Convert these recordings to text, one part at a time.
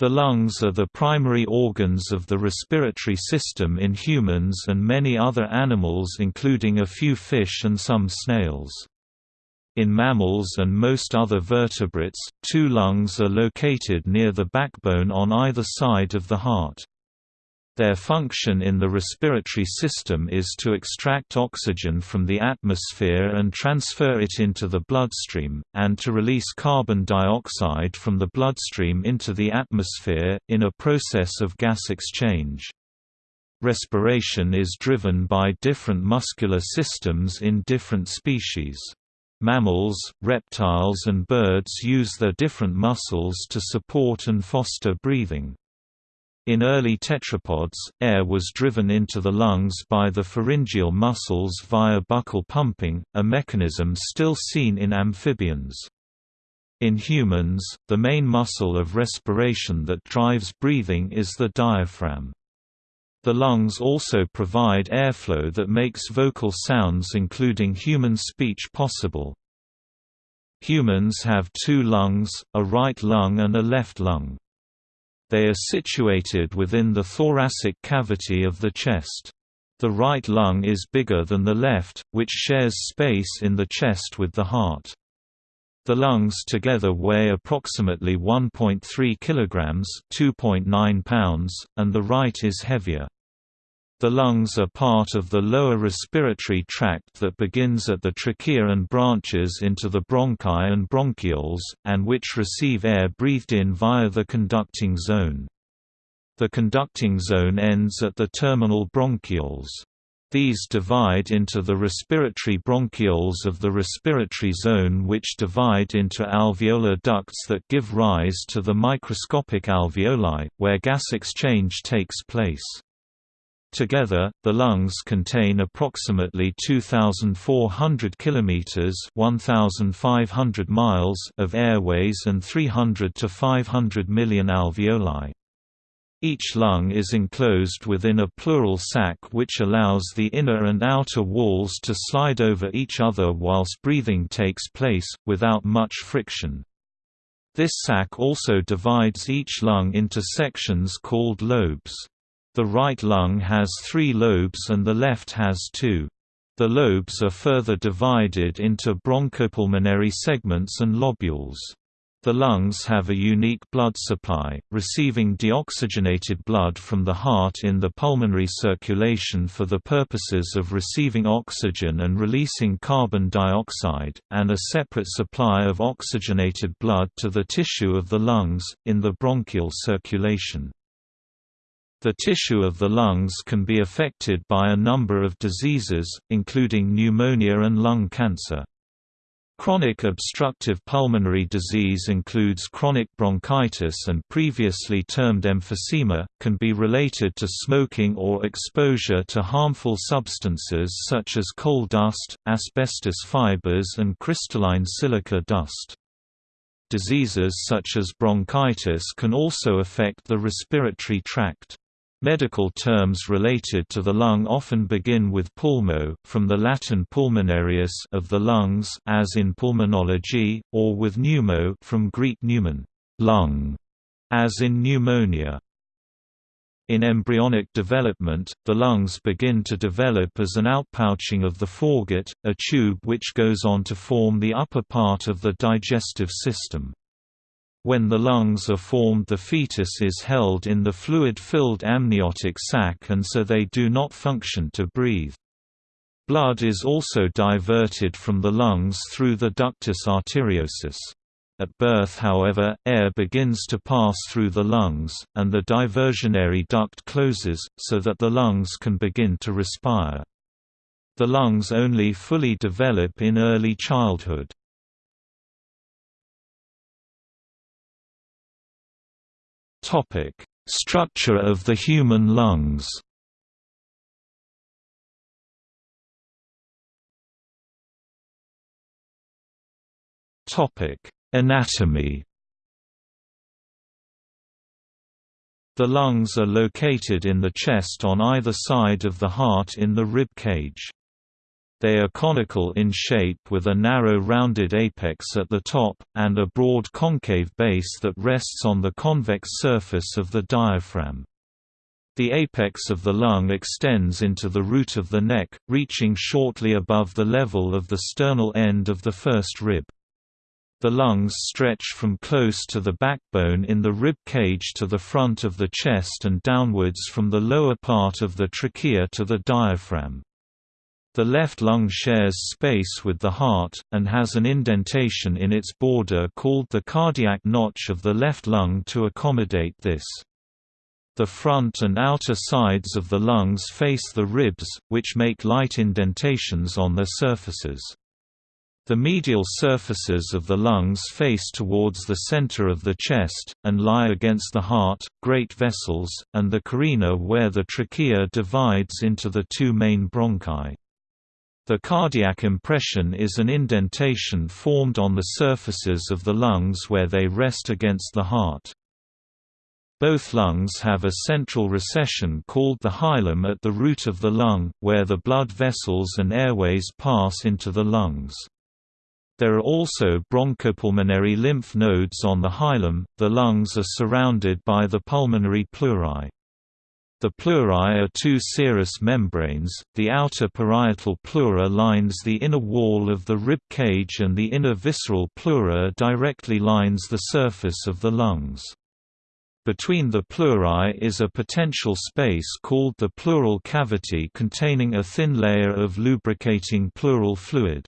The lungs are the primary organs of the respiratory system in humans and many other animals including a few fish and some snails. In mammals and most other vertebrates, two lungs are located near the backbone on either side of the heart. Their function in the respiratory system is to extract oxygen from the atmosphere and transfer it into the bloodstream, and to release carbon dioxide from the bloodstream into the atmosphere, in a process of gas exchange. Respiration is driven by different muscular systems in different species. Mammals, reptiles and birds use their different muscles to support and foster breathing. In early tetrapods, air was driven into the lungs by the pharyngeal muscles via buccal pumping, a mechanism still seen in amphibians. In humans, the main muscle of respiration that drives breathing is the diaphragm. The lungs also provide airflow that makes vocal sounds including human speech possible. Humans have two lungs, a right lung and a left lung. They are situated within the thoracic cavity of the chest. The right lung is bigger than the left, which shares space in the chest with the heart. The lungs together weigh approximately 1.3 kilograms, 2.9 pounds, and the right is heavier. The lungs are part of the lower respiratory tract that begins at the trachea and branches into the bronchi and bronchioles, and which receive air breathed in via the conducting zone. The conducting zone ends at the terminal bronchioles. These divide into the respiratory bronchioles of the respiratory zone which divide into alveolar ducts that give rise to the microscopic alveoli, where gas exchange takes place. Together, the lungs contain approximately 2,400 kilometers (1,500 miles) of airways and 300 to 500 million alveoli. Each lung is enclosed within a pleural sac which allows the inner and outer walls to slide over each other whilst breathing takes place, without much friction. This sac also divides each lung into sections called lobes. The right lung has three lobes and the left has two. The lobes are further divided into bronchopulmonary segments and lobules. The lungs have a unique blood supply, receiving deoxygenated blood from the heart in the pulmonary circulation for the purposes of receiving oxygen and releasing carbon dioxide, and a separate supply of oxygenated blood to the tissue of the lungs, in the bronchial circulation. The tissue of the lungs can be affected by a number of diseases, including pneumonia and lung cancer. Chronic obstructive pulmonary disease includes chronic bronchitis and previously termed emphysema, can be related to smoking or exposure to harmful substances such as coal dust, asbestos fibers and crystalline silica dust. Diseases such as bronchitis can also affect the respiratory tract. Medical terms related to the lung often begin with pulmo, from the Latin pulmonarius of the lungs as in pulmonology, or with pneumo from Greek pneumon, lung, as in pneumonia. In embryonic development, the lungs begin to develop as an outpouching of the foregut, a tube which goes on to form the upper part of the digestive system. When the lungs are formed the fetus is held in the fluid-filled amniotic sac and so they do not function to breathe. Blood is also diverted from the lungs through the ductus arteriosus. At birth however, air begins to pass through the lungs, and the diversionary duct closes, so that the lungs can begin to respire. The lungs only fully develop in early childhood. Topic: Structure of the human lungs. Topic: Anatomy. The lungs are located in the chest on either side of the heart in the rib cage. They are conical in shape with a narrow rounded apex at the top, and a broad concave base that rests on the convex surface of the diaphragm. The apex of the lung extends into the root of the neck, reaching shortly above the level of the sternal end of the first rib. The lungs stretch from close to the backbone in the rib cage to the front of the chest and downwards from the lower part of the trachea to the diaphragm. The left lung shares space with the heart, and has an indentation in its border called the cardiac notch of the left lung to accommodate this. The front and outer sides of the lungs face the ribs, which make light indentations on their surfaces. The medial surfaces of the lungs face towards the center of the chest, and lie against the heart, great vessels, and the carina where the trachea divides into the two main bronchi. The cardiac impression is an indentation formed on the surfaces of the lungs where they rest against the heart. Both lungs have a central recession called the hilum at the root of the lung, where the blood vessels and airways pass into the lungs. There are also bronchopulmonary lymph nodes on the hilum. The lungs are surrounded by the pulmonary pleurae. The pleurae are two serous membranes, the outer parietal pleura lines the inner wall of the rib cage and the inner visceral pleura directly lines the surface of the lungs. Between the pleurae is a potential space called the pleural cavity containing a thin layer of lubricating pleural fluid.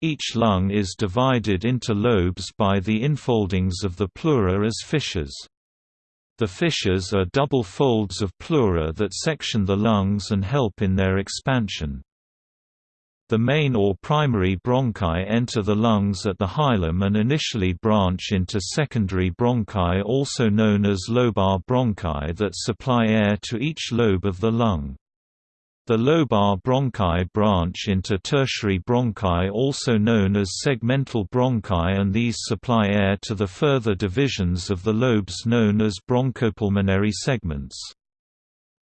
Each lung is divided into lobes by the infoldings of the pleura as fissures. The fissures are double folds of pleura that section the lungs and help in their expansion. The main or primary bronchi enter the lungs at the hilum and initially branch into secondary bronchi also known as lobar bronchi that supply air to each lobe of the lung. The lobar bronchi branch into tertiary bronchi also known as segmental bronchi and these supply air to the further divisions of the lobes known as bronchopulmonary segments.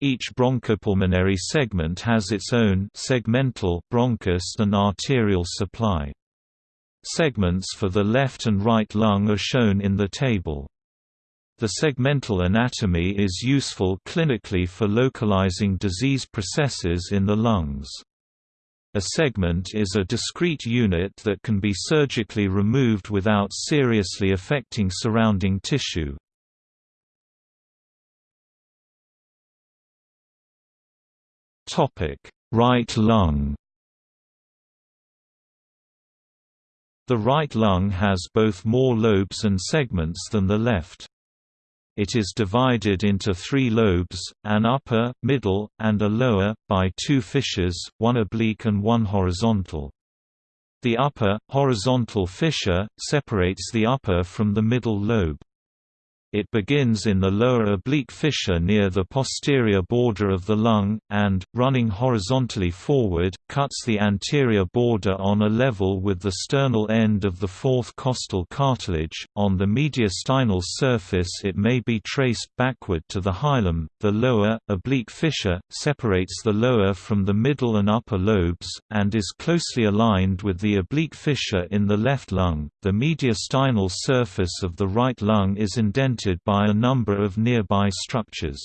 Each bronchopulmonary segment has its own segmental bronchus and arterial supply. Segments for the left and right lung are shown in the table. The segmental anatomy is useful clinically for localizing disease processes in the lungs. A segment is a discrete unit that can be surgically removed without seriously affecting surrounding tissue. Right lung The right lung has both more lobes and segments than the left. It is divided into three lobes, an upper, middle, and a lower, by two fissures, one oblique and one horizontal. The upper, horizontal fissure, separates the upper from the middle lobe. It begins in the lower oblique fissure near the posterior border of the lung, and, running horizontally forward, cuts the anterior border on a level with the sternal end of the fourth costal cartilage. On the mediastinal surface, it may be traced backward to the hilum. The lower, oblique fissure, separates the lower from the middle and upper lobes, and is closely aligned with the oblique fissure in the left lung. The mediastinal surface of the right lung is indented by a number of nearby structures.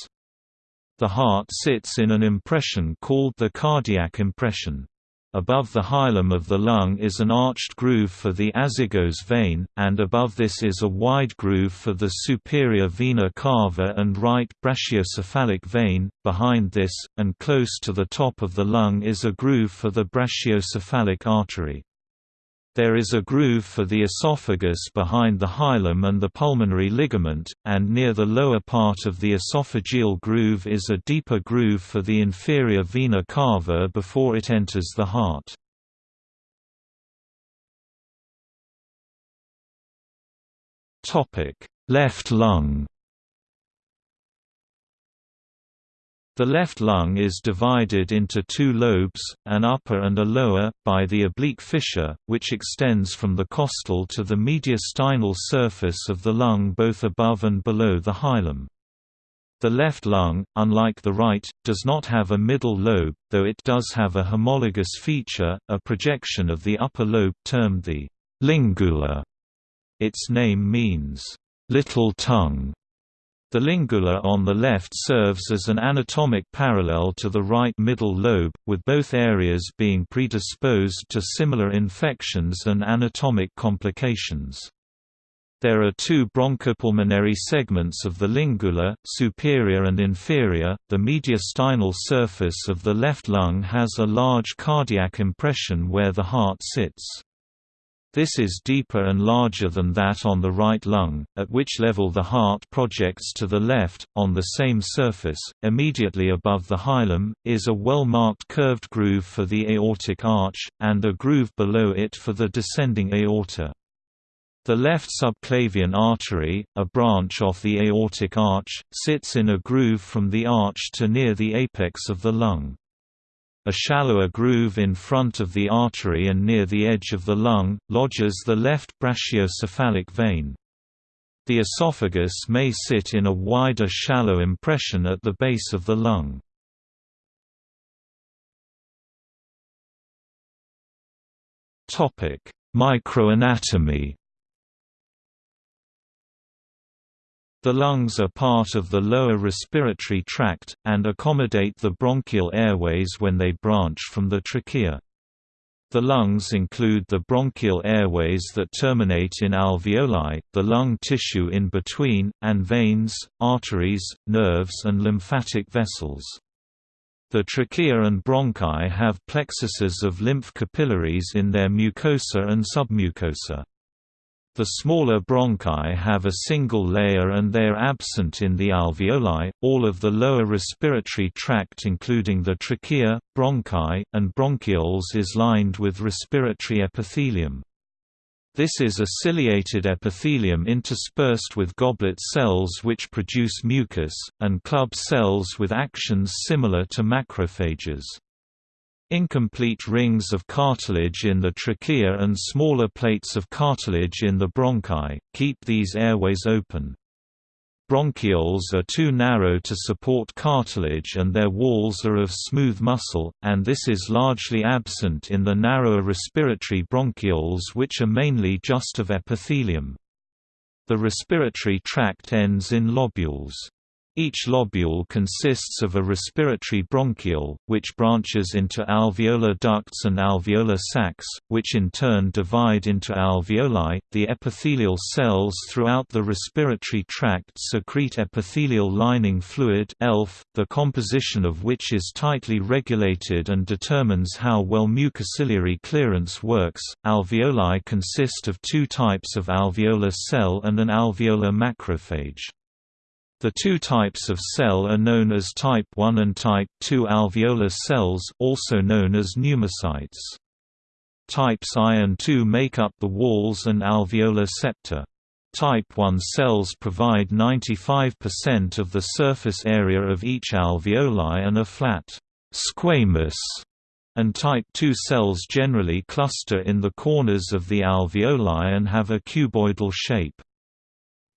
The heart sits in an impression called the cardiac impression. Above the hilum of the lung is an arched groove for the azygos vein, and above this is a wide groove for the superior vena cava and right brachiocephalic vein. Behind this, and close to the top of the lung is a groove for the brachiocephalic artery. There is a groove for the esophagus behind the hilum and the pulmonary ligament, and near the lower part of the esophageal groove is a deeper groove for the inferior vena cava before it enters the heart. Left lung The left lung is divided into two lobes, an upper and a lower, by the oblique fissure, which extends from the costal to the mediastinal surface of the lung both above and below the hilum. The left lung, unlike the right, does not have a middle lobe, though it does have a homologous feature, a projection of the upper lobe termed the lingula. Its name means, little tongue. The lingula on the left serves as an anatomic parallel to the right middle lobe, with both areas being predisposed to similar infections and anatomic complications. There are two bronchopulmonary segments of the lingula, superior and inferior. The mediastinal surface of the left lung has a large cardiac impression where the heart sits. This is deeper and larger than that on the right lung, at which level the heart projects to the left. On the same surface, immediately above the hilum, is a well-marked curved groove for the aortic arch, and a groove below it for the descending aorta. The left subclavian artery, a branch off the aortic arch, sits in a groove from the arch to near the apex of the lung. A shallower groove in front of the artery and near the edge of the lung, lodges the left brachiocephalic vein. The esophagus may sit in a wider shallow impression at the base of the lung. Microanatomy The lungs are part of the lower respiratory tract, and accommodate the bronchial airways when they branch from the trachea. The lungs include the bronchial airways that terminate in alveoli, the lung tissue in between, and veins, arteries, nerves and lymphatic vessels. The trachea and bronchi have plexuses of lymph capillaries in their mucosa and submucosa. The smaller bronchi have a single layer and they are absent in the alveoli. All of the lower respiratory tract, including the trachea, bronchi, and bronchioles, is lined with respiratory epithelium. This is a ciliated epithelium interspersed with goblet cells which produce mucus, and club cells with actions similar to macrophages. Incomplete rings of cartilage in the trachea and smaller plates of cartilage in the bronchi, keep these airways open. Bronchioles are too narrow to support cartilage and their walls are of smooth muscle, and this is largely absent in the narrower respiratory bronchioles which are mainly just of epithelium. The respiratory tract ends in lobules. Each lobule consists of a respiratory bronchiole, which branches into alveolar ducts and alveolar sacs, which in turn divide into alveoli. The epithelial cells throughout the respiratory tract secrete epithelial lining fluid (ELF), the composition of which is tightly regulated and determines how well mucociliary clearance works. Alveoli consist of two types of alveolar cell and an alveolar macrophage. The two types of cell are known as type 1 and type 2 alveolar cells also known as pneumocytes. Types I and II make up the walls and alveolar septa. Type 1 cells provide 95% of the surface area of each alveoli and are flat squamous, and type 2 cells generally cluster in the corners of the alveoli and have a cuboidal shape.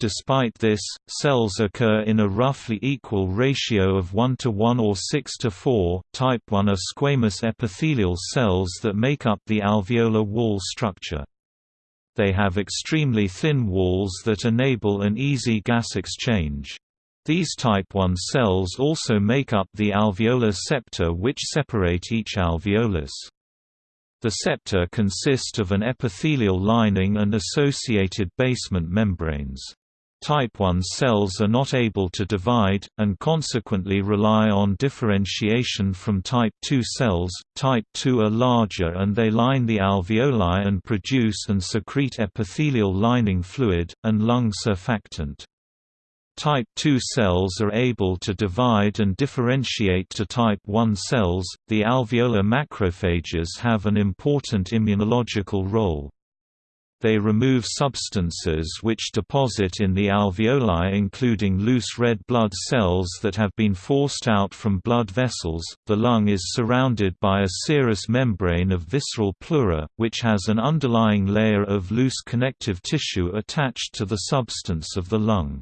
Despite this, cells occur in a roughly equal ratio of 1 to 1 or 6 to 4. Type 1 are squamous epithelial cells that make up the alveolar wall structure. They have extremely thin walls that enable an easy gas exchange. These type 1 cells also make up the alveolar septa which separate each alveolus. The septa consist of an epithelial lining and associated basement membranes. Type I cells are not able to divide, and consequently rely on differentiation from type II cells. Type II are larger and they line the alveoli and produce and secrete epithelial lining fluid, and lung surfactant. Type II cells are able to divide and differentiate to type I cells. The alveolar macrophages have an important immunological role. They remove substances which deposit in the alveoli including loose red blood cells that have been forced out from blood vessels. The lung is surrounded by a serous membrane of visceral pleura, which has an underlying layer of loose connective tissue attached to the substance of the lung.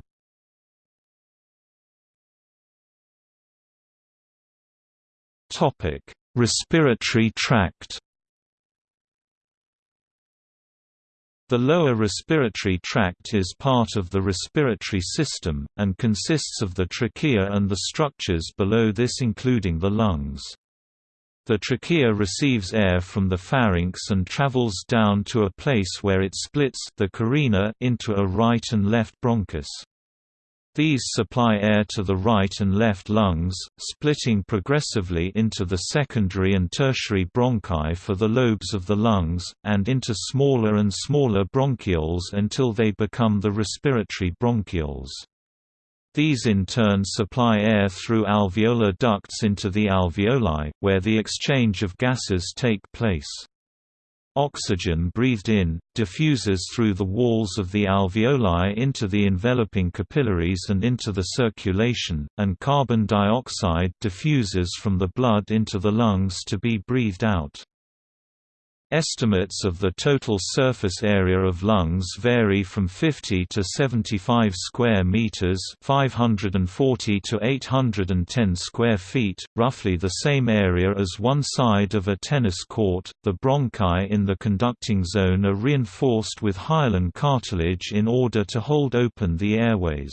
Topic: Respiratory tract The lower respiratory tract is part of the respiratory system, and consists of the trachea and the structures below this including the lungs. The trachea receives air from the pharynx and travels down to a place where it splits the carina into a right and left bronchus. These supply air to the right and left lungs, splitting progressively into the secondary and tertiary bronchi for the lobes of the lungs, and into smaller and smaller bronchioles until they become the respiratory bronchioles. These in turn supply air through alveolar ducts into the alveoli, where the exchange of gases take place. Oxygen breathed in, diffuses through the walls of the alveoli into the enveloping capillaries and into the circulation, and carbon dioxide diffuses from the blood into the lungs to be breathed out. Estimates of the total surface area of lungs vary from 50 to 75 square meters, 540 to 810 square feet, roughly the same area as one side of a tennis court. The bronchi in the conducting zone are reinforced with hyaline cartilage in order to hold open the airways.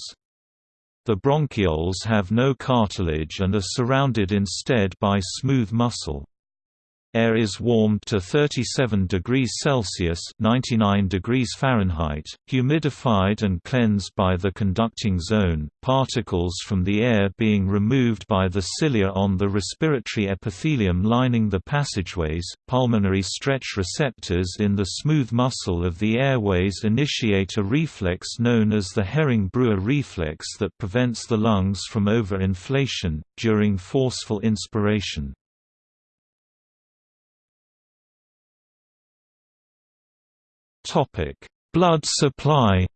The bronchioles have no cartilage and are surrounded instead by smooth muscle. Air is warmed to 37 degrees Celsius (99 degrees Fahrenheit), humidified and cleansed by the conducting zone, particles from the air being removed by the cilia on the respiratory epithelium lining the passageways. Pulmonary stretch receptors in the smooth muscle of the airways initiate a reflex known as the Hering-Breuer reflex that prevents the lungs from overinflation during forceful inspiration. Blood supply.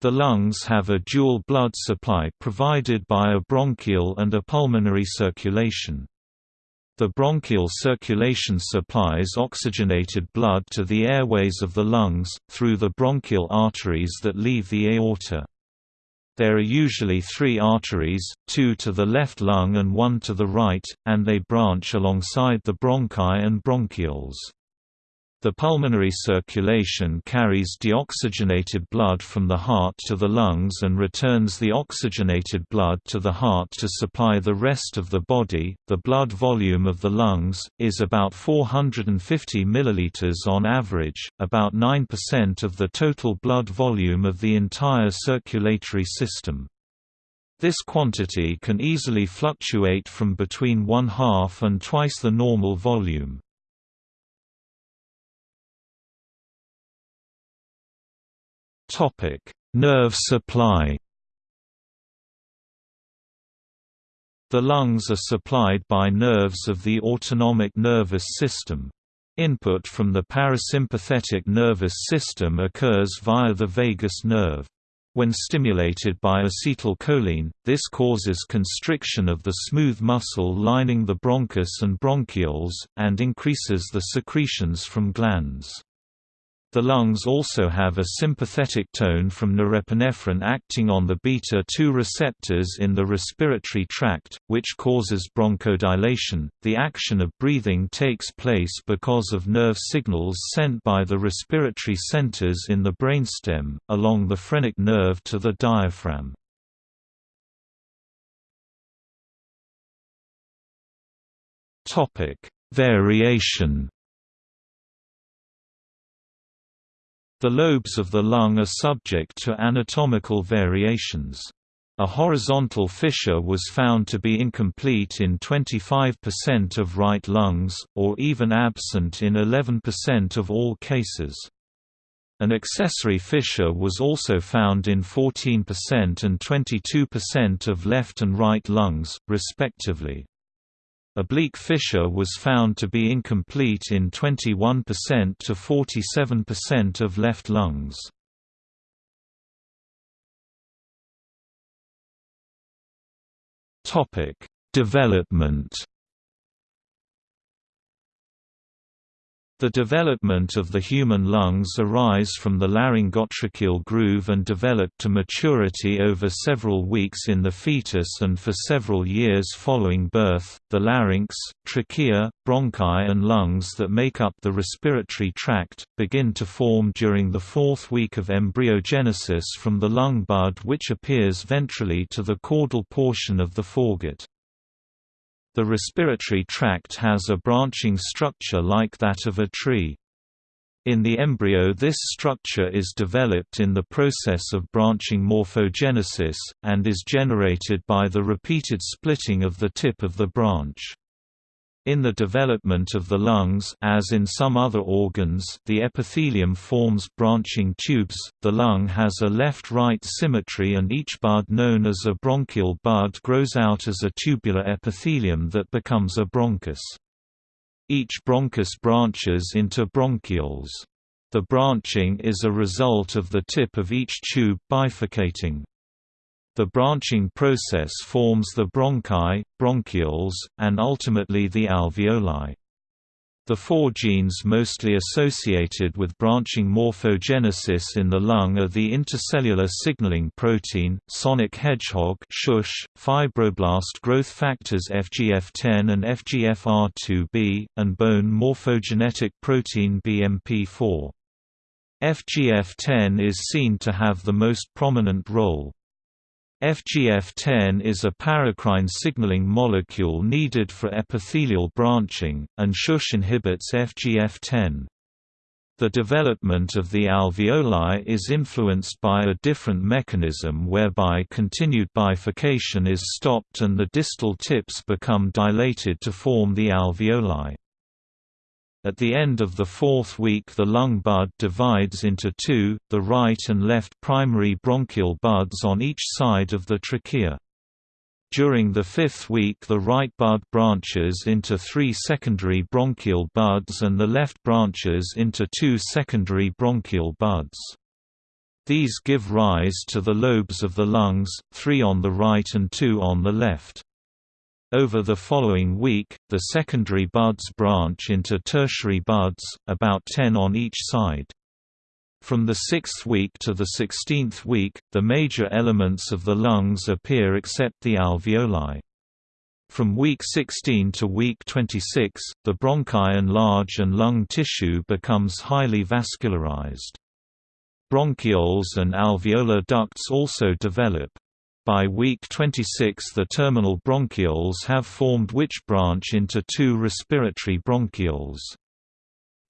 The lungs have a dual blood supply provided by a bronchial and a pulmonary circulation. The bronchial circulation supplies oxygenated blood to the airways of the lungs, through the bronchial arteries that leave the aorta. There are usually three arteries, two to the left lung and one to the right, and they branch alongside the bronchi and bronchioles. The pulmonary circulation carries deoxygenated blood from the heart to the lungs and returns the oxygenated blood to the heart to supply the rest of the body. The blood volume of the lungs is about 450 milliliters on average, about 9% of the total blood volume of the entire circulatory system. This quantity can easily fluctuate from between one half and twice the normal volume. Topic: Nerve supply. The lungs are supplied by nerves of the autonomic nervous system. Input from the parasympathetic nervous system occurs via the vagus nerve. When stimulated by acetylcholine, this causes constriction of the smooth muscle lining the bronchus and bronchioles, and increases the secretions from glands. The lungs also have a sympathetic tone from norepinephrine acting on the beta-2 receptors in the respiratory tract, which causes bronchodilation. The action of breathing takes place because of nerve signals sent by the respiratory centers in the brainstem, along the phrenic nerve to the diaphragm. Variation The lobes of the lung are subject to anatomical variations. A horizontal fissure was found to be incomplete in 25% of right lungs, or even absent in 11% of all cases. An accessory fissure was also found in 14% and 22% of left and right lungs, respectively. Oblique fissure was found to be incomplete in 21% to 47% of left lungs. Development. The development of the human lungs arise from the laryngotracheal groove and develop to maturity over several weeks in the fetus and for several years following birth. The larynx, trachea, bronchi, and lungs that make up the respiratory tract begin to form during the fourth week of embryogenesis from the lung bud, which appears ventrally to the caudal portion of the foregut. The respiratory tract has a branching structure like that of a tree. In the embryo this structure is developed in the process of branching morphogenesis, and is generated by the repeated splitting of the tip of the branch. In the development of the lungs as in some other organs the epithelium forms branching tubes, the lung has a left-right symmetry and each bud known as a bronchial bud grows out as a tubular epithelium that becomes a bronchus. Each bronchus branches into bronchioles. The branching is a result of the tip of each tube bifurcating. The branching process forms the bronchi, bronchioles, and ultimately the alveoli. The four genes mostly associated with branching morphogenesis in the lung are the intercellular signaling protein, sonic hedgehog shush, fibroblast growth factors FGF10 and FGFR2b, and bone morphogenetic protein BMP4. FGF10 is seen to have the most prominent role. FGF10 is a paracrine signaling molecule needed for epithelial branching, and SHUSH inhibits FGF10. The development of the alveoli is influenced by a different mechanism whereby continued bifurcation is stopped and the distal tips become dilated to form the alveoli. At the end of the fourth week the lung bud divides into two, the right and left primary bronchial buds on each side of the trachea. During the fifth week the right bud branches into three secondary bronchial buds and the left branches into two secondary bronchial buds. These give rise to the lobes of the lungs, three on the right and two on the left. Over the following week, the secondary buds branch into tertiary buds, about 10 on each side. From the sixth week to the sixteenth week, the major elements of the lungs appear except the alveoli. From week 16 to week 26, the bronchi enlarge and lung tissue becomes highly vascularized. Bronchioles and alveolar ducts also develop. By week 26 the terminal bronchioles have formed which branch into two respiratory bronchioles.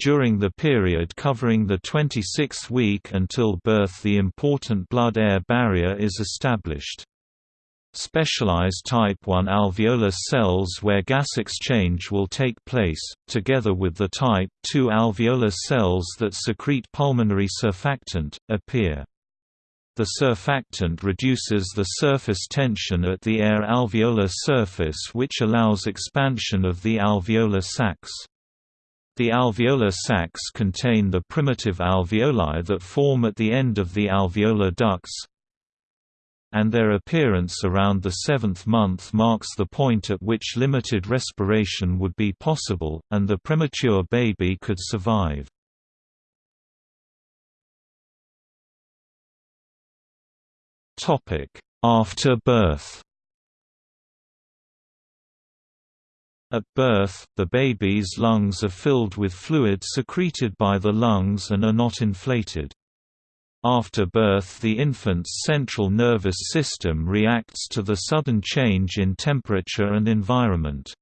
During the period covering the 26th week until birth the important blood-air barrier is established. Specialized type 1 alveolar cells where gas exchange will take place, together with the type 2 alveolar cells that secrete pulmonary surfactant, appear. The surfactant reduces the surface tension at the air alveolar surface which allows expansion of the alveolar sacs. The alveolar sacs contain the primitive alveoli that form at the end of the alveolar ducts, and their appearance around the seventh month marks the point at which limited respiration would be possible, and the premature baby could survive. After birth At birth, the baby's lungs are filled with fluid secreted by the lungs and are not inflated. After birth the infant's central nervous system reacts to the sudden change in temperature and environment.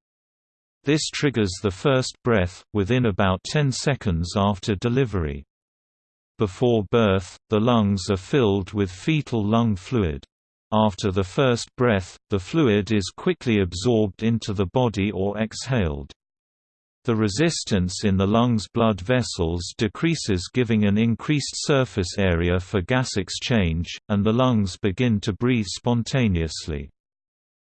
This triggers the first breath, within about 10 seconds after delivery. Before birth, the lungs are filled with fetal lung fluid. After the first breath, the fluid is quickly absorbed into the body or exhaled. The resistance in the lungs' blood vessels decreases giving an increased surface area for gas exchange, and the lungs begin to breathe spontaneously.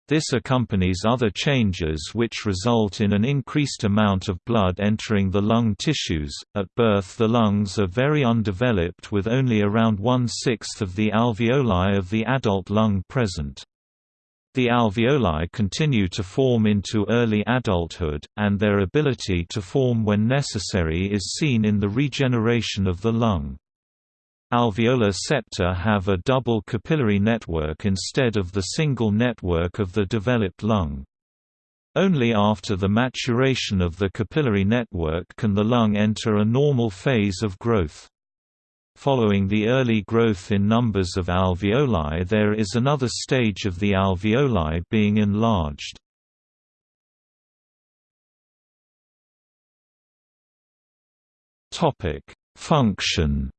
This accompanies other changes which result in an increased amount of blood entering the lung tissues. At birth, the lungs are very undeveloped with only around one sixth of the alveoli of the adult lung present. The alveoli continue to form into early adulthood, and their ability to form when necessary is seen in the regeneration of the lung. Alveolar septa have a double capillary network instead of the single network of the developed lung. Only after the maturation of the capillary network can the lung enter a normal phase of growth. Following the early growth in numbers of alveoli there is another stage of the alveoli being enlarged. Function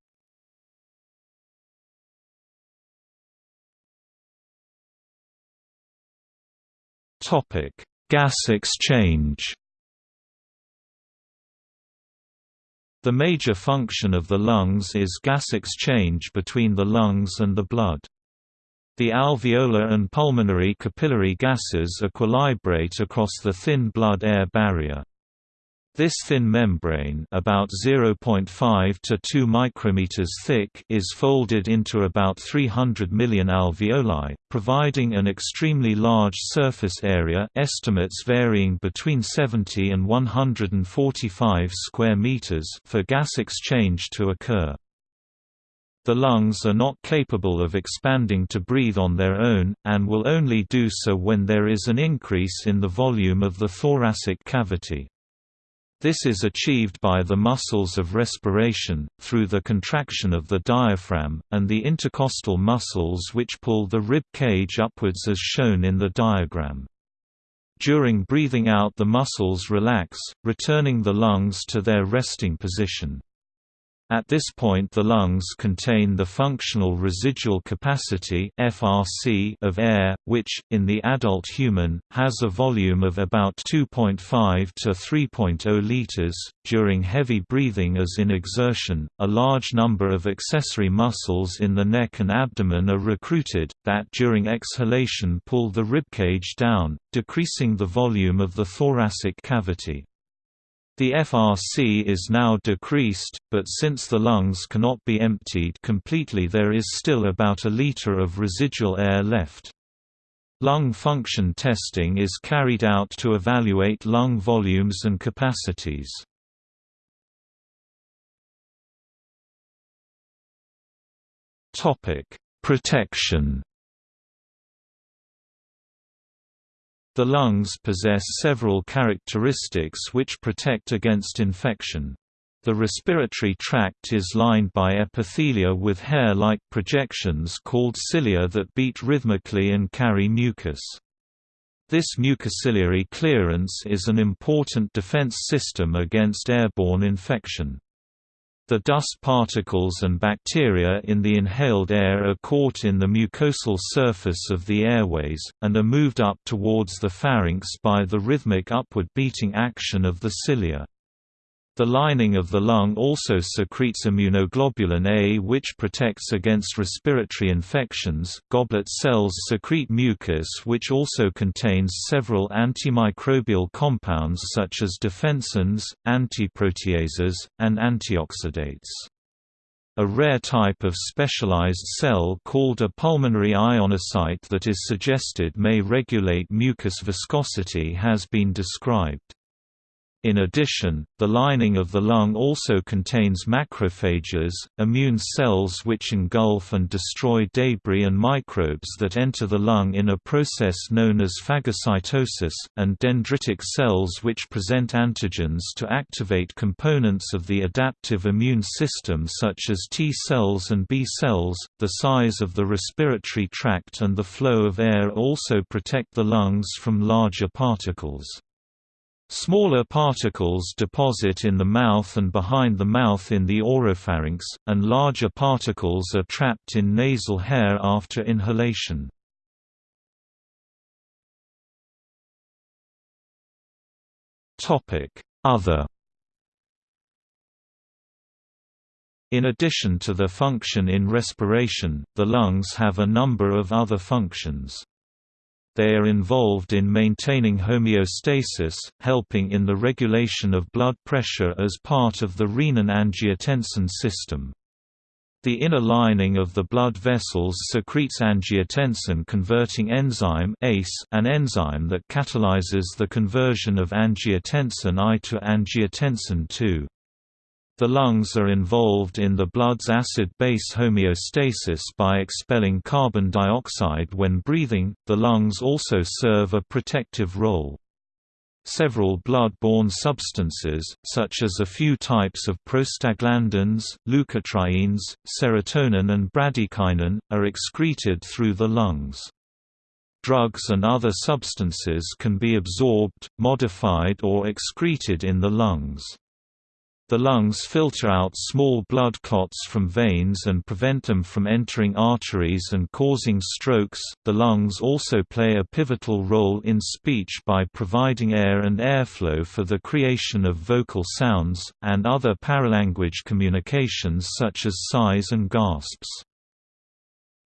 Gas exchange The major function of the lungs is gas exchange between the lungs and the blood. The alveolar and pulmonary capillary gases equilibrate across the thin blood-air barrier. This thin membrane about 0.5 to 2 micrometers thick is folded into about 300 million alveoli, providing an extremely large surface area estimates varying between 70 and 145 square meters for gas exchange to occur. The lungs are not capable of expanding to breathe on their own, and will only do so when there is an increase in the volume of the thoracic cavity. This is achieved by the muscles of respiration, through the contraction of the diaphragm, and the intercostal muscles which pull the rib cage upwards as shown in the diagram. During breathing out the muscles relax, returning the lungs to their resting position. At this point the lungs contain the functional residual capacity (FRC) of air, which, in the adult human, has a volume of about 2.5 to 3.0 liters. During heavy breathing as in exertion, a large number of accessory muscles in the neck and abdomen are recruited, that during exhalation pull the ribcage down, decreasing the volume of the thoracic cavity. The FRC is now decreased, but since the lungs cannot be emptied completely there is still about a liter of residual air left. Lung function testing is carried out to evaluate lung volumes and capacities. Protection The lungs possess several characteristics which protect against infection. The respiratory tract is lined by epithelia with hair-like projections called cilia that beat rhythmically and carry mucus. This mucociliary clearance is an important defense system against airborne infection. The dust particles and bacteria in the inhaled air are caught in the mucosal surface of the airways, and are moved up towards the pharynx by the rhythmic upward beating action of the cilia. The lining of the lung also secretes immunoglobulin A which protects against respiratory infections. Goblet cells secrete mucus which also contains several antimicrobial compounds such as defensins, antiproteases, and antioxidants. A rare type of specialized cell called a pulmonary ionocyte that is suggested may regulate mucus viscosity has been described. In addition, the lining of the lung also contains macrophages, immune cells which engulf and destroy debris and microbes that enter the lung in a process known as phagocytosis, and dendritic cells which present antigens to activate components of the adaptive immune system such as T cells and B cells. The size of the respiratory tract and the flow of air also protect the lungs from larger particles. Smaller particles deposit in the mouth and behind the mouth in the oropharynx, and larger particles are trapped in nasal hair after inhalation. Other In addition to their function in respiration, the lungs have a number of other functions. They are involved in maintaining homeostasis, helping in the regulation of blood pressure as part of the renin-angiotensin system. The inner lining of the blood vessels secretes angiotensin-converting enzyme ACE, an enzyme that catalyzes the conversion of angiotensin I to angiotensin II. The lungs are involved in the blood's acid-base homeostasis by expelling carbon dioxide when breathing. The lungs also serve a protective role. Several blood-borne substances, such as a few types of prostaglandins, leukotrienes, serotonin and bradykinin, are excreted through the lungs. Drugs and other substances can be absorbed, modified or excreted in the lungs. The lungs filter out small blood clots from veins and prevent them from entering arteries and causing strokes. The lungs also play a pivotal role in speech by providing air and airflow for the creation of vocal sounds, and other paralanguage communications such as sighs and gasps.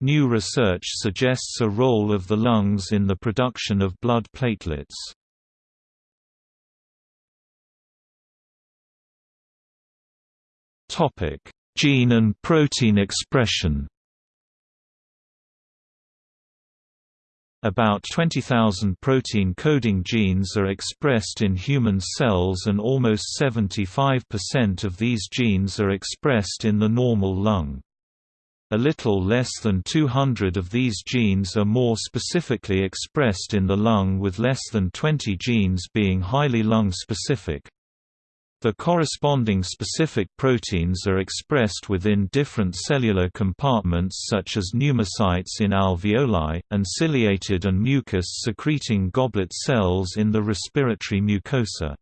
New research suggests a role of the lungs in the production of blood platelets. Topic: Gene and protein expression. About 20,000 protein-coding genes are expressed in human cells and almost 75% of these genes are expressed in the normal lung. A little less than 200 of these genes are more specifically expressed in the lung with less than 20 genes being highly lung-specific. The corresponding specific proteins are expressed within different cellular compartments such as pneumocytes in alveoli, and ciliated and mucus-secreting goblet cells in the respiratory mucosa.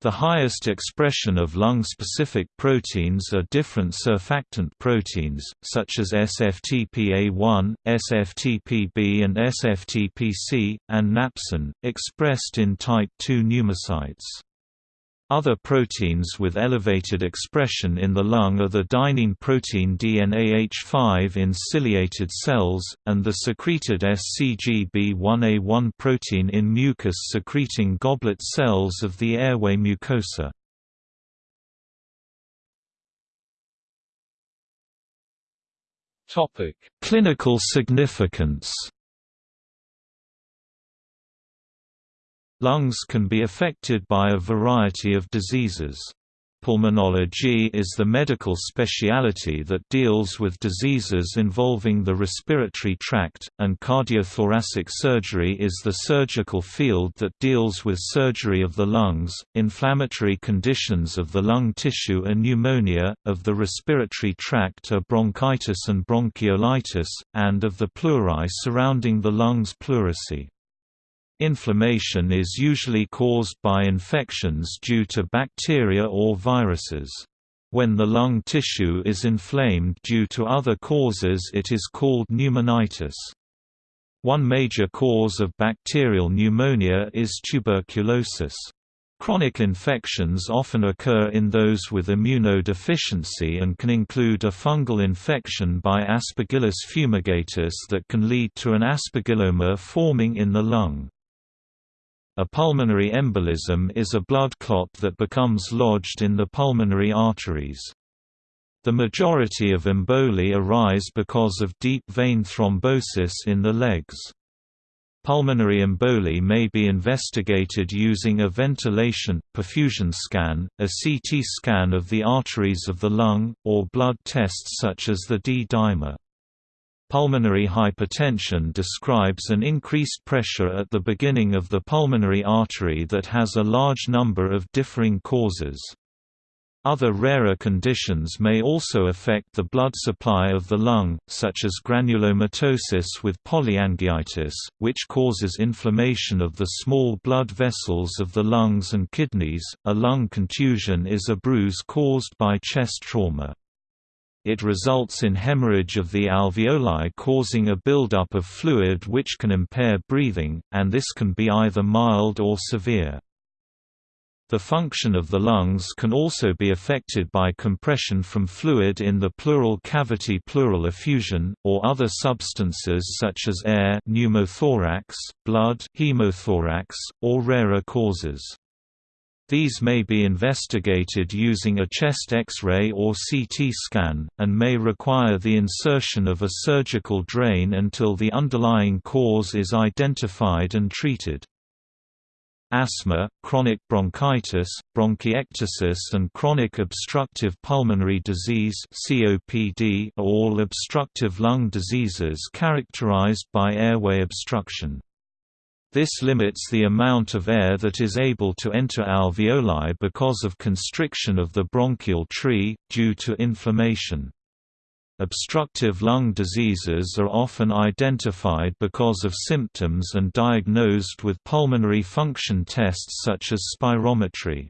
The highest expression of lung-specific proteins are different surfactant proteins, such as SFTPA1, SFTPB and SFTPC, and napsin, expressed in type II pneumocytes. Other proteins with elevated expression in the lung are the dynein protein DNAH5 in ciliated cells, and the secreted SCGB1A1 protein in mucus-secreting goblet cells of the airway mucosa. Clinical significance Lungs can be affected by a variety of diseases. Pulmonology is the medical specialty that deals with diseases involving the respiratory tract, and cardiothoracic surgery is the surgical field that deals with surgery of the lungs, inflammatory conditions of the lung tissue and pneumonia, of the respiratory tract are bronchitis and bronchiolitis, and of the pleurae surrounding the lungs pleurisy. Inflammation is usually caused by infections due to bacteria or viruses. When the lung tissue is inflamed due to other causes it is called pneumonitis. One major cause of bacterial pneumonia is tuberculosis. Chronic infections often occur in those with immunodeficiency and can include a fungal infection by Aspergillus fumigatus that can lead to an aspergilloma forming in the lung. A pulmonary embolism is a blood clot that becomes lodged in the pulmonary arteries. The majority of emboli arise because of deep vein thrombosis in the legs. Pulmonary emboli may be investigated using a ventilation, perfusion scan, a CT scan of the arteries of the lung, or blood tests such as the D-dimer. Pulmonary hypertension describes an increased pressure at the beginning of the pulmonary artery that has a large number of differing causes. Other rarer conditions may also affect the blood supply of the lung, such as granulomatosis with polyangiitis, which causes inflammation of the small blood vessels of the lungs and kidneys. A lung contusion is a bruise caused by chest trauma. It results in hemorrhage of the alveoli causing a buildup of fluid which can impair breathing, and this can be either mild or severe. The function of the lungs can also be affected by compression from fluid in the pleural cavity pleural effusion, or other substances such as air pneumothorax, blood hemothorax, or rarer causes. These may be investigated using a chest X-ray or CT scan, and may require the insertion of a surgical drain until the underlying cause is identified and treated. Asthma, chronic bronchitis, bronchiectasis and chronic obstructive pulmonary disease COPD are all obstructive lung diseases characterized by airway obstruction. This limits the amount of air that is able to enter alveoli because of constriction of the bronchial tree, due to inflammation. Obstructive lung diseases are often identified because of symptoms and diagnosed with pulmonary function tests such as spirometry.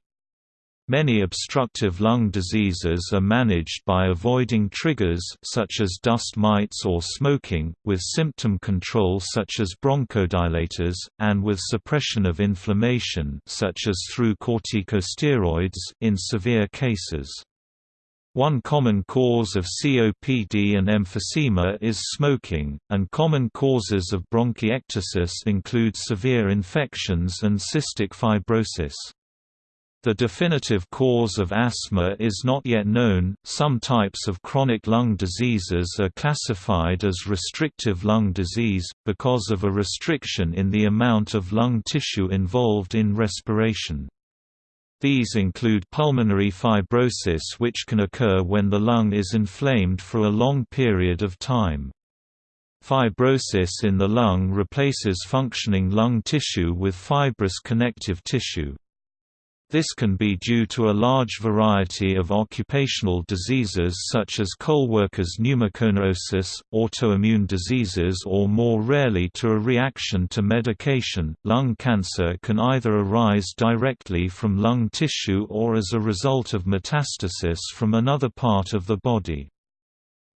Many obstructive lung diseases are managed by avoiding triggers such as dust mites or smoking, with symptom control such as bronchodilators, and with suppression of inflammation such as through corticosteroids in severe cases. One common cause of COPD and emphysema is smoking, and common causes of bronchiectasis include severe infections and cystic fibrosis. The definitive cause of asthma is not yet known. Some types of chronic lung diseases are classified as restrictive lung disease, because of a restriction in the amount of lung tissue involved in respiration. These include pulmonary fibrosis which can occur when the lung is inflamed for a long period of time. Fibrosis in the lung replaces functioning lung tissue with fibrous connective tissue. This can be due to a large variety of occupational diseases such as coal workers' pneumoconiosis, autoimmune diseases or more rarely to a reaction to medication. Lung cancer can either arise directly from lung tissue or as a result of metastasis from another part of the body.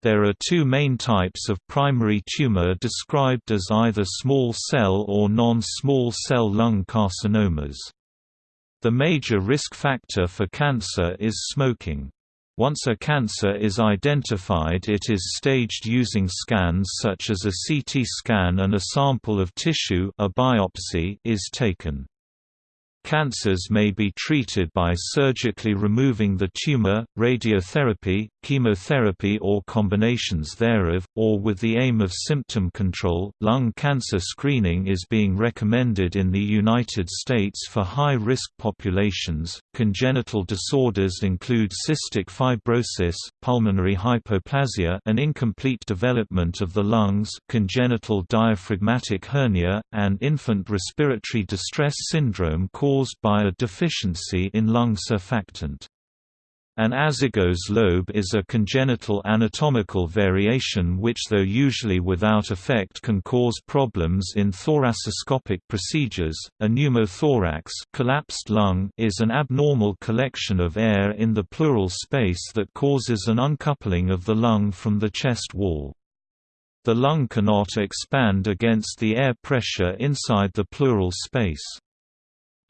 There are two main types of primary tumor described as either small cell or non-small cell lung carcinomas. The major risk factor for cancer is smoking. Once a cancer is identified it is staged using scans such as a CT scan and a sample of tissue a biopsy is taken. Cancers may be treated by surgically removing the tumor, radiotherapy, chemotherapy, or combinations thereof, or with the aim of symptom control. Lung cancer screening is being recommended in the United States for high risk populations. Congenital disorders include cystic fibrosis, pulmonary hypoplasia, an incomplete development of the lungs, congenital diaphragmatic hernia, and infant respiratory distress syndrome caused caused by a deficiency in lung surfactant. An azygos lobe is a congenital anatomical variation which though usually without effect can cause problems in thoracoscopic procedures. A pneumothorax collapsed lung is an abnormal collection of air in the pleural space that causes an uncoupling of the lung from the chest wall. The lung cannot expand against the air pressure inside the pleural space.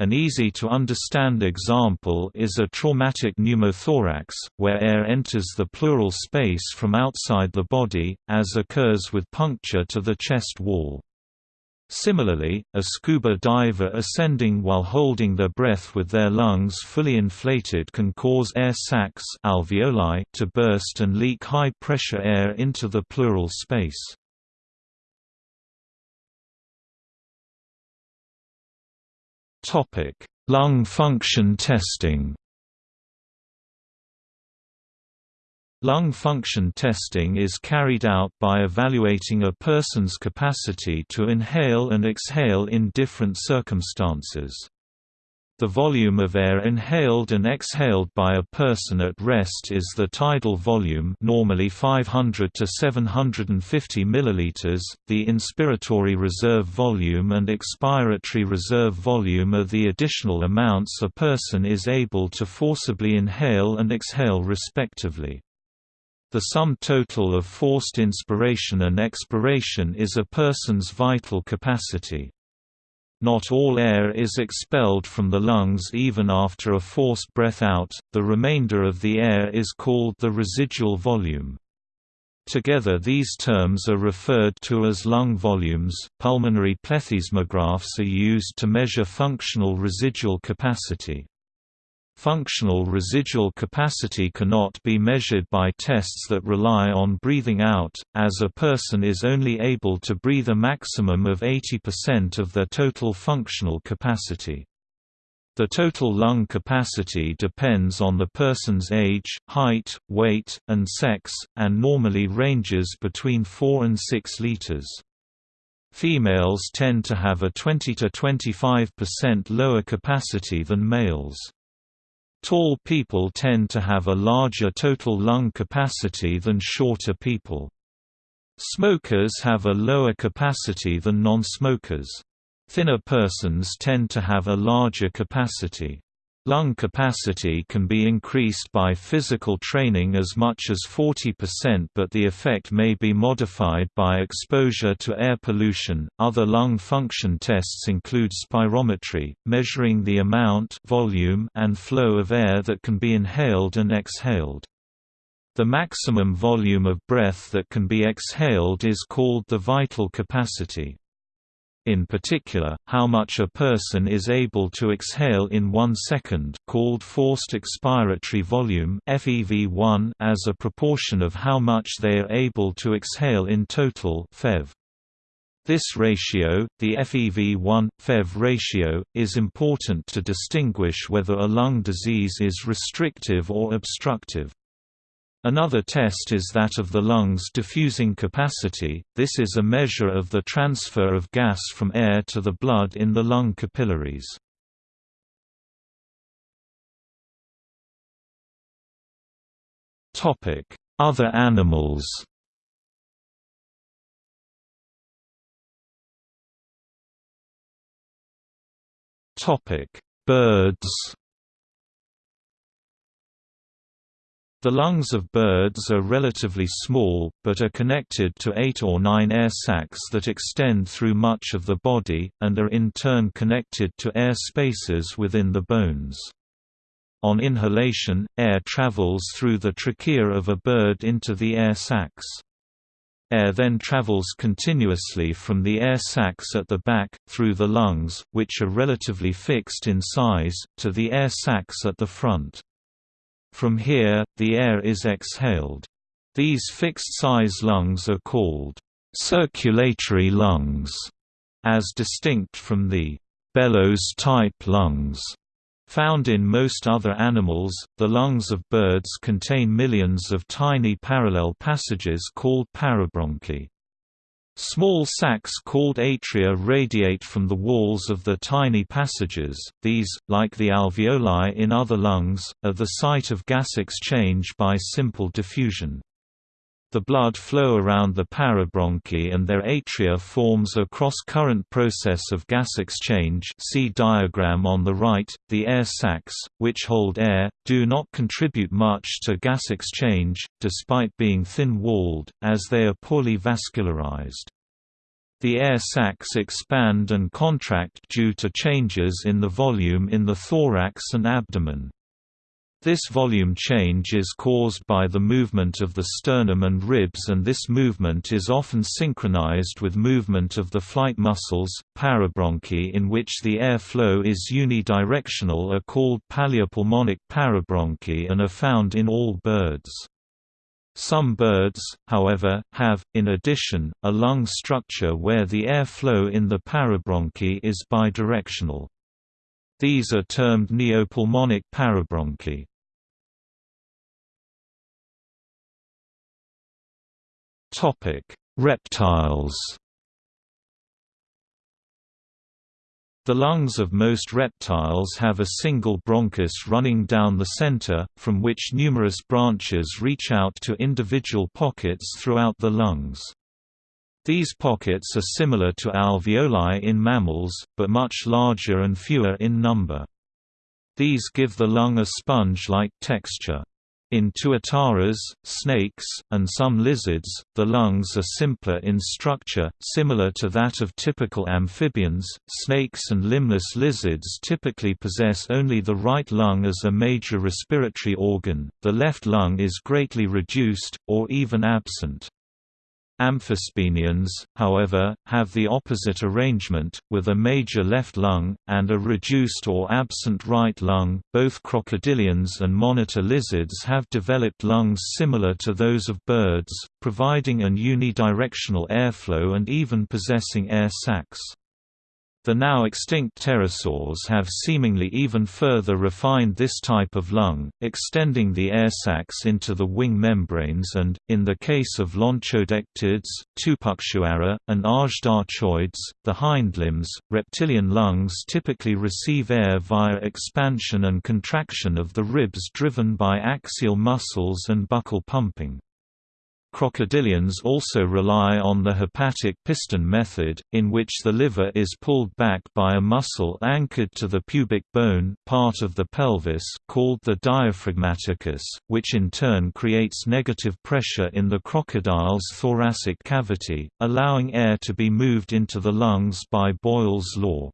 An easy-to-understand example is a traumatic pneumothorax, where air enters the pleural space from outside the body, as occurs with puncture to the chest wall. Similarly, a scuba diver ascending while holding their breath with their lungs fully inflated can cause air sacs alveoli to burst and leak high-pressure air into the pleural space. Topic: Lung function testing. Lung function testing is carried out by evaluating a person's capacity to inhale and exhale in different circumstances. The volume of air inhaled and exhaled by a person at rest is the tidal volume normally 500 to 750 milliliters. The inspiratory reserve volume and expiratory reserve volume are the additional amounts a person is able to forcibly inhale and exhale respectively. The sum total of forced inspiration and expiration is a person's vital capacity. Not all air is expelled from the lungs even after a forced breath out, the remainder of the air is called the residual volume. Together these terms are referred to as lung volumes. Pulmonary plethysmographs are used to measure functional residual capacity. Functional residual capacity cannot be measured by tests that rely on breathing out, as a person is only able to breathe a maximum of 80% of their total functional capacity. The total lung capacity depends on the person's age, height, weight, and sex, and normally ranges between 4 and 6 liters. Females tend to have a 20–25% lower capacity than males. Tall people tend to have a larger total lung capacity than shorter people. Smokers have a lower capacity than non-smokers. Thinner persons tend to have a larger capacity. Lung capacity can be increased by physical training as much as 40% but the effect may be modified by exposure to air pollution. Other lung function tests include spirometry, measuring the amount, volume, and flow of air that can be inhaled and exhaled. The maximum volume of breath that can be exhaled is called the vital capacity. In particular, how much a person is able to exhale in one second called forced expiratory volume FEV1 as a proportion of how much they are able to exhale in total FEV. This ratio, the FEV1-FEV ratio, is important to distinguish whether a lung disease is restrictive or obstructive. Another test is that of the lungs' diffusing capacity, this is a measure of the transfer of gas from air to the blood in the lung capillaries. Other animals. Birds The lungs of birds are relatively small, but are connected to eight or nine air sacs that extend through much of the body, and are in turn connected to air spaces within the bones. On inhalation, air travels through the trachea of a bird into the air sacs. Air then travels continuously from the air sacs at the back, through the lungs, which are relatively fixed in size, to the air sacs at the front. From here, the air is exhaled. These fixed-size lungs are called circulatory lungs, as distinct from the bellows-type lungs Found in most other animals, the lungs of birds contain millions of tiny parallel passages called parabronchi. Small sacs called atria radiate from the walls of the tiny passages, these, like the alveoli in other lungs, are the site of gas exchange by simple diffusion. The blood flow around the parabronchi and their atria forms a cross-current process of gas exchange see diagram on the right. The air sacs, which hold air, do not contribute much to gas exchange, despite being thin-walled, as they are poorly vascularized. The air sacs expand and contract due to changes in the volume in the thorax and abdomen. This volume change is caused by the movement of the sternum and ribs and this movement is often synchronized with movement of the flight muscles. Parabronchi in which the air flow is unidirectional are called paleopulmonic parabronchi and are found in all birds. Some birds, however, have, in addition, a lung structure where the air flow in the parabronchi is bidirectional. These are termed neopulmonic parabronchi. Topic: Reptiles. The lungs of most reptiles have a single bronchus running down the center, from which numerous branches reach out to individual pockets throughout the lungs. These pockets are similar to alveoli in mammals, but much larger and fewer in number. These give the lung a sponge-like texture. In tuataras, snakes, and some lizards, the lungs are simpler in structure, similar to that of typical amphibians. Snakes and limbless lizards typically possess only the right lung as a major respiratory organ, the left lung is greatly reduced, or even absent. Amphisbaenians, however, have the opposite arrangement, with a major left lung, and a reduced or absent right lung. Both crocodilians and monitor lizards have developed lungs similar to those of birds, providing an unidirectional airflow and even possessing air sacs. The now extinct pterosaurs have seemingly even further refined this type of lung, extending the air sacs into the wing membranes and, in the case of lonchodectids, Tupuxuara, and azhdarchoids, the hindlimbs, reptilian lungs typically receive air via expansion and contraction of the ribs driven by axial muscles and buccal pumping. Crocodilians also rely on the hepatic piston method, in which the liver is pulled back by a muscle anchored to the pubic bone part of the pelvis called the diaphragmaticus, which in turn creates negative pressure in the crocodile's thoracic cavity, allowing air to be moved into the lungs by Boyle's law.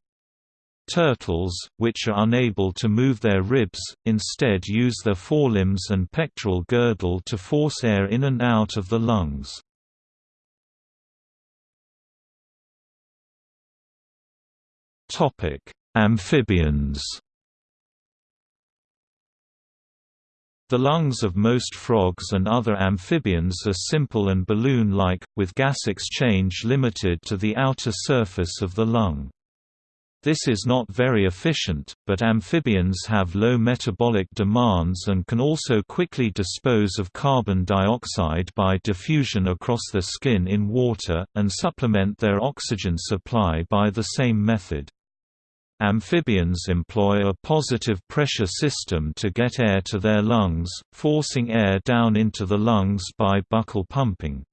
Turtles, which are unable to move their ribs, instead use their forelimbs and pectoral girdle to force air in and out of the lungs. Amphibians The lungs of most frogs and other amphibians are simple and balloon-like, with gas exchange limited to the outer surface of the lung. This is not very efficient, but amphibians have low metabolic demands and can also quickly dispose of carbon dioxide by diffusion across the skin in water, and supplement their oxygen supply by the same method. Amphibians employ a positive pressure system to get air to their lungs, forcing air down into the lungs by buccal pumping.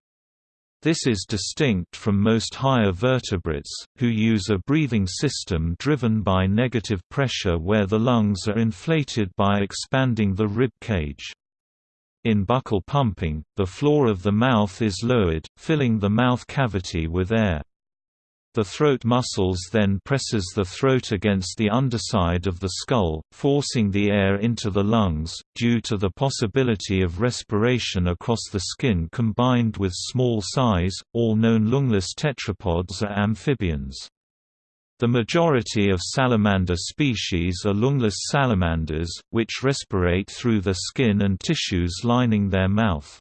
This is distinct from most higher vertebrates, who use a breathing system driven by negative pressure where the lungs are inflated by expanding the rib cage. In buccal pumping, the floor of the mouth is lowered, filling the mouth cavity with air. The throat muscles then presses the throat against the underside of the skull, forcing the air into the lungs, due to the possibility of respiration across the skin combined with small size. All known lungless tetrapods are amphibians. The majority of salamander species are lungless salamanders, which respirate through the skin and tissues lining their mouth.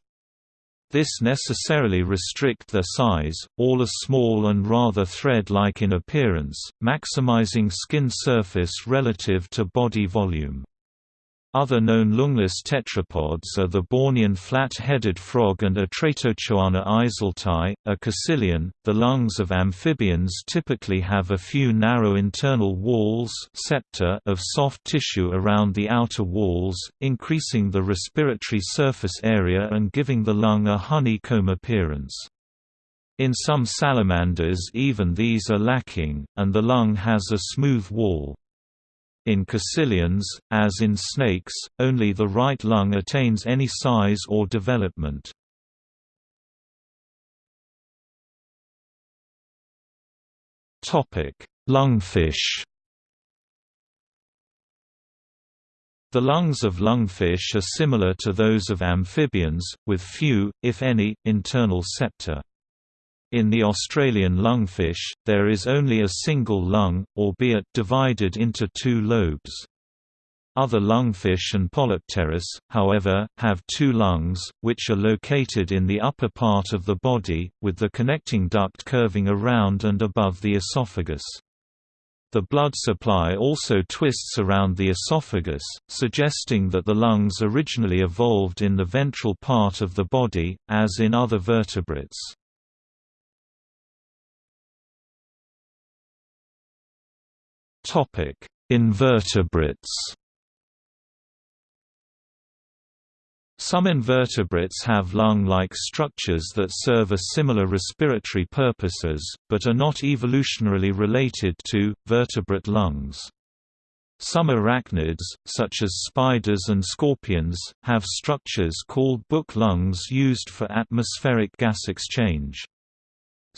This necessarily restrict their size, all are small and rather thread-like in appearance, maximizing skin surface relative to body volume. Other known lungless tetrapods are the Bornean flat-headed frog and Atretochoana eiselti, a caecilian. The lungs of amphibians typically have a few narrow internal walls septa of soft tissue around the outer walls, increasing the respiratory surface area and giving the lung a honeycomb appearance. In some salamanders even these are lacking, and the lung has a smooth wall. In caecilians, as in snakes, only the right lung attains any size or development. Lungfish The lungs of lungfish are similar to those of amphibians, with few, if any, internal septa. In the Australian lungfish, there is only a single lung, albeit divided into two lobes. Other lungfish and Polypterus, however, have two lungs, which are located in the upper part of the body, with the connecting duct curving around and above the esophagus. The blood supply also twists around the esophagus, suggesting that the lungs originally evolved in the ventral part of the body, as in other vertebrates. Topic: Invertebrates. Some invertebrates have lung-like structures that serve a similar respiratory purposes, but are not evolutionarily related to, vertebrate lungs. Some arachnids, such as spiders and scorpions, have structures called book lungs used for atmospheric gas exchange.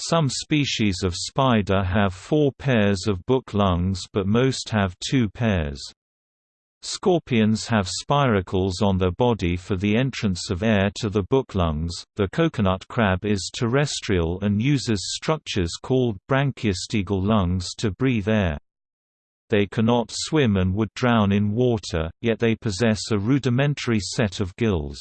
Some species of spider have four pairs of book lungs but most have two pairs. Scorpions have spiracles on their body for the entrance of air to the book lungs. The coconut crab is terrestrial and uses structures called branchiostegal lungs to breathe air. They cannot swim and would drown in water, yet they possess a rudimentary set of gills.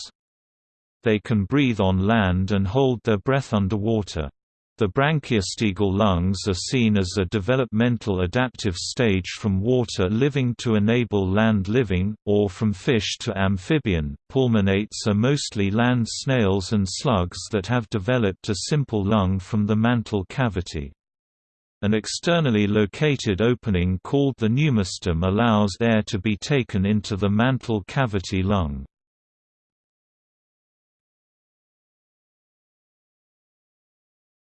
They can breathe on land and hold their breath underwater. The branchiostegal lungs are seen as a developmental adaptive stage from water living to enable land living, or from fish to amphibian. Pulmonates are mostly land snails and slugs that have developed a simple lung from the mantle cavity. An externally located opening called the pneumostome allows air to be taken into the mantle cavity lung.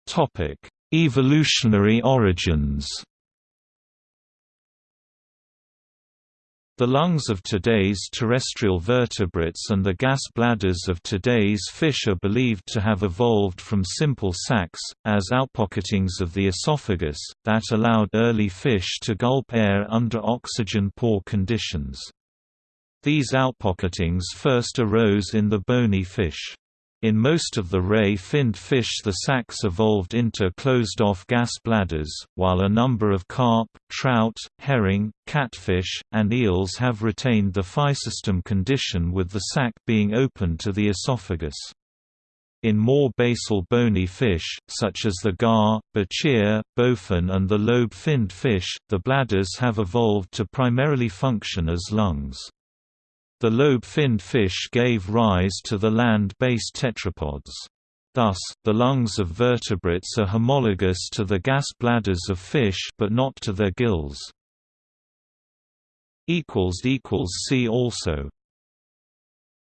Topic: Evolutionary origins. The lungs of today's terrestrial vertebrates and the gas bladders of today's fish are believed to have evolved from simple sacs, as outpocketings of the esophagus, that allowed early fish to gulp air under oxygen-poor conditions. These outpocketings first arose in the bony fish. In most of the ray-finned fish the sacs evolved into closed-off gas bladders, while a number of carp, trout, herring, catfish, and eels have retained the physostome condition with the sac being open to the esophagus. In more basal bony fish, such as the gar, bichir, bowfin and the lobe-finned fish, the bladders have evolved to primarily function as lungs. The lobe-finned fish gave rise to the land-based tetrapods. Thus, the lungs of vertebrates are homologous to the gas bladders of fish but not to their gills. See also